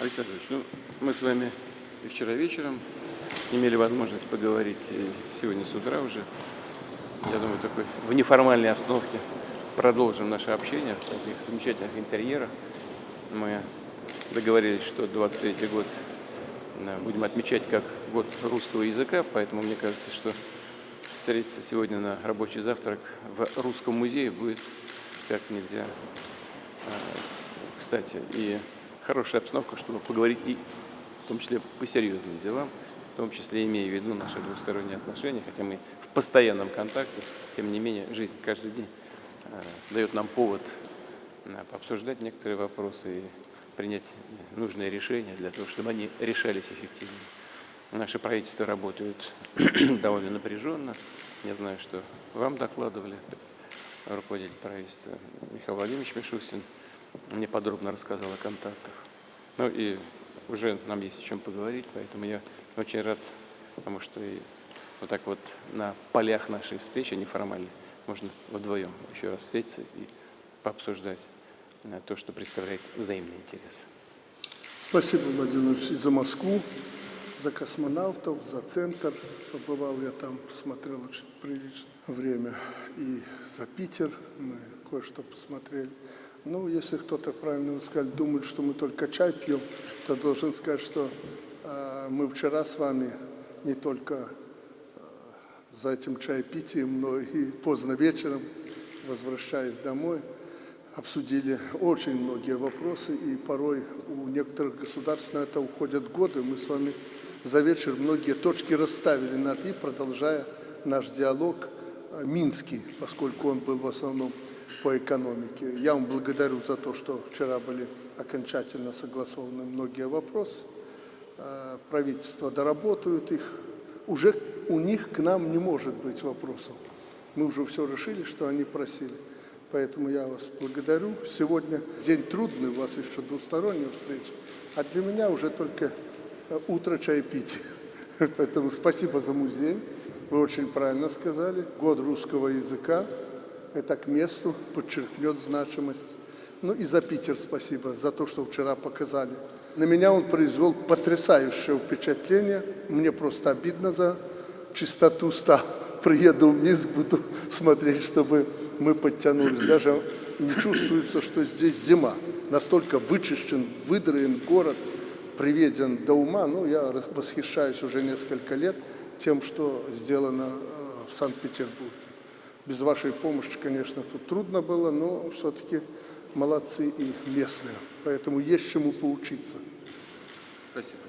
Александр Ильич, ну, мы с вами и вчера вечером имели возможность поговорить, и сегодня с утра уже. Я думаю, такой в неформальной обстановке продолжим наше общение в таких замечательных интерьерах. Мы договорились, что 23 год да, будем отмечать как год русского языка, поэтому мне кажется, что встретиться сегодня на рабочий завтрак в Русском музее будет как нельзя а, кстати. И хорошая обстановка, чтобы поговорить и в том числе по серьезным делам, в том числе имея в виду наши двусторонние отношения, хотя мы в постоянном контакте, тем не менее жизнь каждый день э, дает нам повод э, обсуждать некоторые вопросы и принять нужные решения для того, чтобы они решались эффективно. Наши правительства работают довольно напряженно. Я знаю, что вам докладывали руководитель правительства Михаил Владимирович Мишустин мне подробно рассказал о контактах. Ну и уже нам есть о чем поговорить, поэтому я очень рад, потому что и вот так вот на полях нашей встречи неформальной можно вдвоем еще раз встретиться и пообсуждать э, то, что представляет взаимный интерес. Спасибо, Владимир Ильич, за Москву, за космонавтов, за центр. Побывал я там, посмотрел очень приличное время. И за Питер мы кое-что посмотрели. Ну, если кто-то, правильно вы сказали, думает, что мы только чай пьем, то должен сказать, что э, мы вчера с вами не только э, за этим чаепитием, но и поздно вечером, возвращаясь домой, обсудили очень многие вопросы, и порой у некоторых государств на это уходят годы. Мы с вами за вечер многие точки расставили над «и», продолжая наш диалог э, минский, поскольку он был в основном по экономике. Я вам благодарю за то, что вчера были окончательно согласованы многие вопросы. Э, правительство доработают их. Уже у них к нам не может быть вопросов. Мы уже все решили, что они просили. Поэтому я вас благодарю. Сегодня день трудный, у вас еще двусторонняя встреча. А для меня уже только э, утро чаепития. Поэтому спасибо за музей. Вы очень правильно сказали. Год русского языка это к месту, подчеркнет значимость. Ну и за Питер спасибо, за то, что вчера показали. На меня он произвел потрясающее впечатление. Мне просто обидно за чистоту стало. Приеду в Минск, буду смотреть, чтобы мы подтянулись. Даже не чувствуется, что здесь зима. Настолько вычищен, выдроен город, приведен до ума. Ну, я восхищаюсь уже несколько лет тем, что сделано э, в Санкт-Петербурге. Без вашей помощи, конечно, тут трудно было, но все-таки молодцы и местные. Поэтому есть чему поучиться. Спасибо.